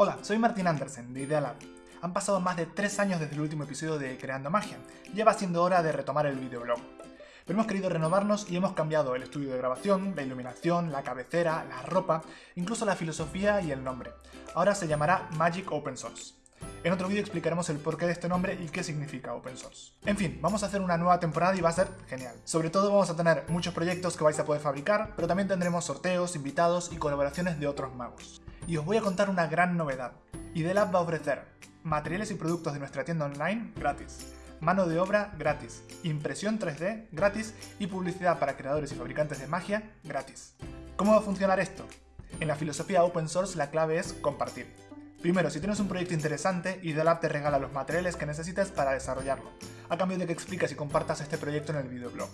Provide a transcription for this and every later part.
Hola, soy Martín Andersen de Idealab. Han pasado más de 3 años desde el último episodio de Creando Magia. Ya va siendo hora de retomar el videoblog. Pero hemos querido renovarnos y hemos cambiado el estudio de grabación, la iluminación, la cabecera, la ropa, incluso la filosofía y el nombre. Ahora se llamará Magic Open Source. En otro vídeo explicaremos el porqué de este nombre y qué significa Open Source. En fin, vamos a hacer una nueva temporada y va a ser genial. Sobre todo vamos a tener muchos proyectos que vais a poder fabricar, pero también tendremos sorteos, invitados y colaboraciones de otros magos. Y os voy a contar una gran novedad. Idelab va a ofrecer materiales y productos de nuestra tienda online gratis, mano de obra gratis, impresión 3D gratis y publicidad para creadores y fabricantes de magia gratis. ¿Cómo va a funcionar esto? En la filosofía open source la clave es compartir. Primero, si tienes un proyecto interesante, Idealab te regala los materiales que necesitas para desarrollarlo, a cambio de que expliques y compartas este proyecto en el videoblog.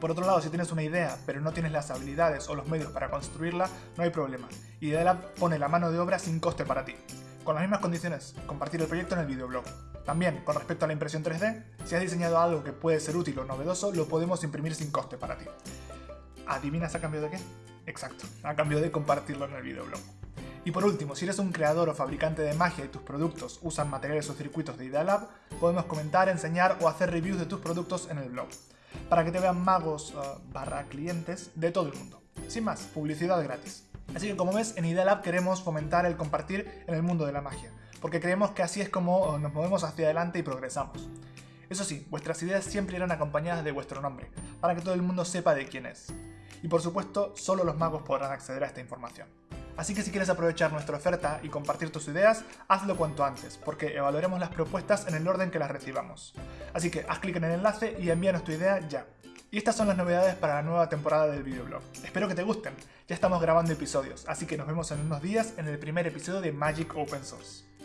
Por otro lado, si tienes una idea, pero no tienes las habilidades o los medios para construirla, no hay problema. Idealab pone la mano de obra sin coste para ti. Con las mismas condiciones, compartir el proyecto en el videoblog. También, con respecto a la impresión 3D, si has diseñado algo que puede ser útil o novedoso, lo podemos imprimir sin coste para ti. ¿Adivinas a cambio de qué? Exacto, a cambio de compartirlo en el videoblog. Y por último, si eres un creador o fabricante de magia y tus productos usan materiales o circuitos de Idealab, podemos comentar, enseñar o hacer reviews de tus productos en el blog, para que te vean magos uh, barra clientes de todo el mundo. Sin más, publicidad gratis. Así que como ves, en Idealab queremos fomentar el compartir en el mundo de la magia, porque creemos que así es como uh, nos movemos hacia adelante y progresamos. Eso sí, vuestras ideas siempre irán acompañadas de vuestro nombre, para que todo el mundo sepa de quién es. Y por supuesto, solo los magos podrán acceder a esta información. Así que si quieres aprovechar nuestra oferta y compartir tus ideas, hazlo cuanto antes, porque evaluaremos las propuestas en el orden que las recibamos. Así que haz clic en el enlace y envíanos tu idea ya. Y estas son las novedades para la nueva temporada del videoblog. Espero que te gusten. Ya estamos grabando episodios, así que nos vemos en unos días en el primer episodio de Magic Open Source.